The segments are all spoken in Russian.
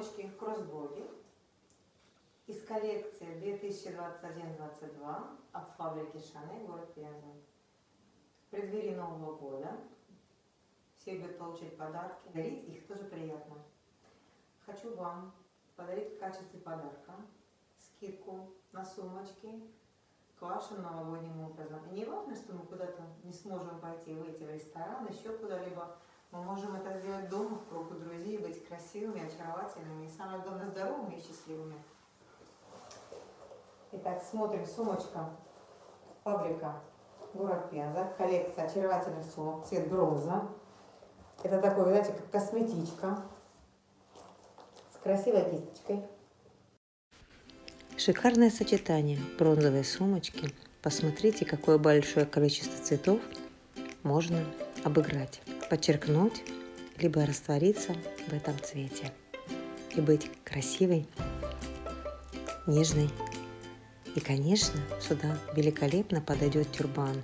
сумочки кроссбоди из коллекции 2021-22 от фабрики Шане, город Пенза. В преддверии Нового года все любят получить подарки, дарить их тоже приятно. Хочу вам подарить в качестве подарка скидку на сумочки к вашим новогодним образом. И не важно, что мы куда-то не сможем пойти, выйти в ресторан, еще куда-либо. Мы можем это сделать дома, в кругу друзей, быть красивыми, очаровательными и, самое главное, здоровыми и счастливыми. Итак, смотрим. Сумочка. Фабрика. Город Пенза. Коллекция очаровательных сумок. Цвет бронза. Это такой, знаете, как косметичка. С красивой кисточкой. Шикарное сочетание бронзовой сумочки. Посмотрите, какое большое количество цветов можно обыграть подчеркнуть, либо раствориться в этом цвете и быть красивой, нежной. И, конечно, сюда великолепно подойдет тюрбан.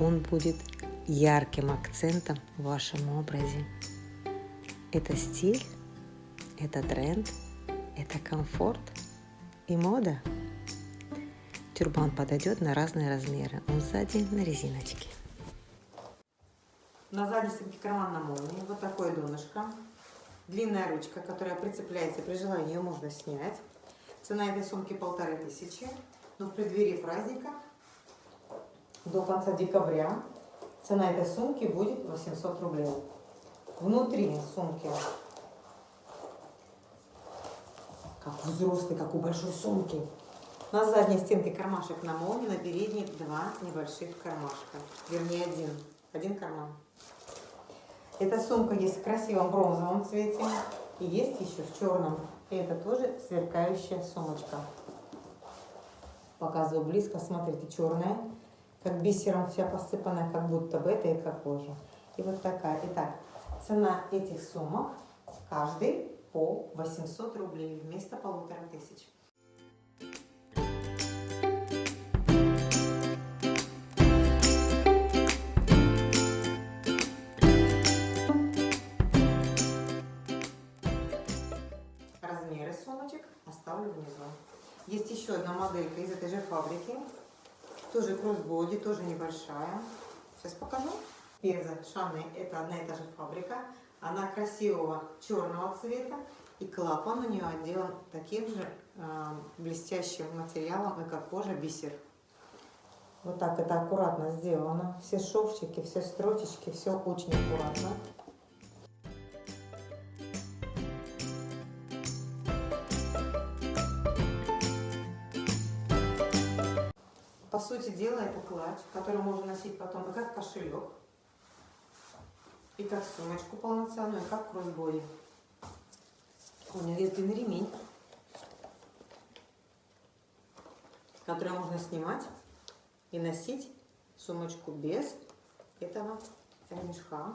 Он будет ярким акцентом в вашем образе. Это стиль, это тренд, это комфорт и мода. Тюрбан подойдет на разные размеры. Он сзади на резиночке. На стенке карман на молнии. Вот такое донышко. Длинная ручка, которая прицепляется. При желании ее можно снять. Цена этой сумки полторы тысячи. Но в преддверии праздника до конца декабря цена этой сумки будет 800 рублей. Внутри сумки как взрослый, как у большой сумки. На задней стенке кармашек на молнии, на передней два небольших кармашка. Вернее, один. Один карман. Эта сумка есть в красивом бронзовом цвете и есть еще в черном. И это тоже сверкающая сумочка. Показываю близко, смотрите, черная, как бисером вся посыпанная, как будто бы это эко-кожа. И вот такая. Итак, цена этих сумок каждый по 800 рублей вместо полутора тысяч. Сумочек оставлю внизу. Есть еще одна моделька из этой же фабрики. Тоже кроссбоди, тоже небольшая. Сейчас покажу. Пеза Шаны, это одна и та же фабрика. Она красивого черного цвета. И клапан у нее отделан таким же э, блестящим материалом, как кожа бисер. Вот так это аккуратно сделано. Все шовчики, все строчечки, все очень аккуратно. По сути дела, это клатч, который можно носить потом и как кошелек, и как сумочку полноценную, и как кроссбоди. У него есть длинный ремень, который можно снимать и носить сумочку без этого ремешка.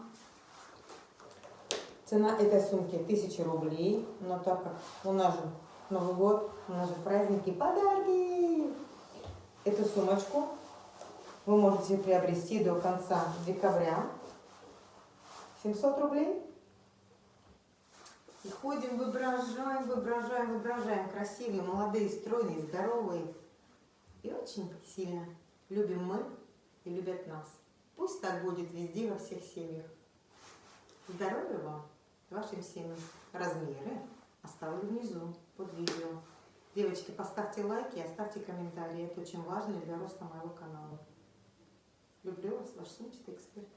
Цена этой сумки 1000 рублей, но так как у нас же Новый год, у нас же праздники, подарки! Эту сумочку вы можете приобрести до конца декабря. 700 рублей. И ходим, воображаем, воображаем, воображаем. Красивые, молодые, стройные, здоровые. И очень сильно любим мы и любят нас. Пусть так будет везде, во всех семьях. Здоровья вам, вашим семьям. Размеры оставлю внизу под видео. Девочки, поставьте лайки и оставьте комментарии. Это очень важно для роста моего канала. Люблю вас, ваш сумчатый эксперт.